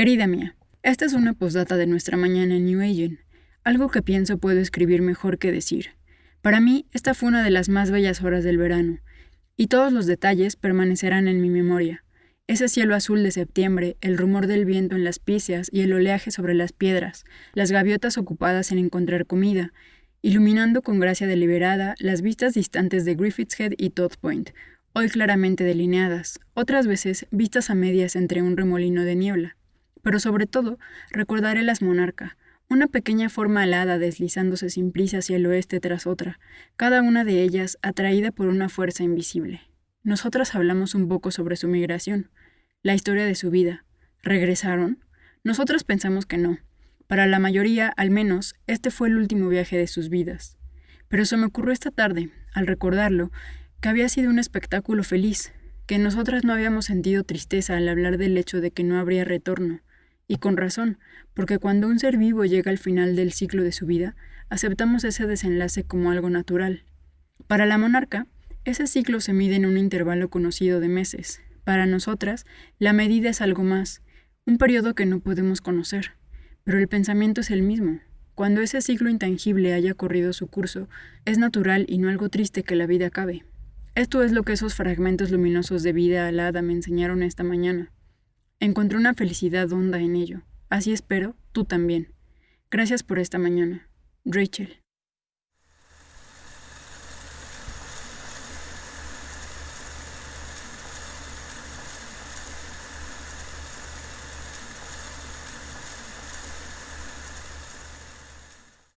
Querida mía, esta es una postdata de nuestra mañana en New Agent. Algo que pienso puedo escribir mejor que decir. Para mí, esta fue una de las más bellas horas del verano, y todos los detalles permanecerán en mi memoria. Ese cielo azul de septiembre, el rumor del viento en las píceas y el oleaje sobre las piedras, las gaviotas ocupadas en encontrar comida, iluminando con gracia deliberada las vistas distantes de Griffith's Head y Todd Point, hoy claramente delineadas, otras veces vistas a medias entre un remolino de niebla. Pero sobre todo, recordaré las monarca, una pequeña forma alada deslizándose sin prisa hacia el oeste tras otra, cada una de ellas atraída por una fuerza invisible. Nosotras hablamos un poco sobre su migración, la historia de su vida. ¿Regresaron? Nosotras pensamos que no. Para la mayoría, al menos, este fue el último viaje de sus vidas. Pero se me ocurrió esta tarde, al recordarlo, que había sido un espectáculo feliz, que nosotras no habíamos sentido tristeza al hablar del hecho de que no habría retorno, y con razón, porque cuando un ser vivo llega al final del ciclo de su vida, aceptamos ese desenlace como algo natural. Para la monarca, ese ciclo se mide en un intervalo conocido de meses. Para nosotras, la medida es algo más, un periodo que no podemos conocer. Pero el pensamiento es el mismo. Cuando ese ciclo intangible haya corrido su curso, es natural y no algo triste que la vida acabe. Esto es lo que esos fragmentos luminosos de vida alada me enseñaron esta mañana. Encontré una felicidad honda en ello. Así espero, tú también. Gracias por esta mañana. Rachel.